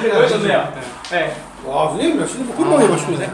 잘 됐어요. 보여줬네요. 네. 와, 선생님 몇 시는 금방 해보시네.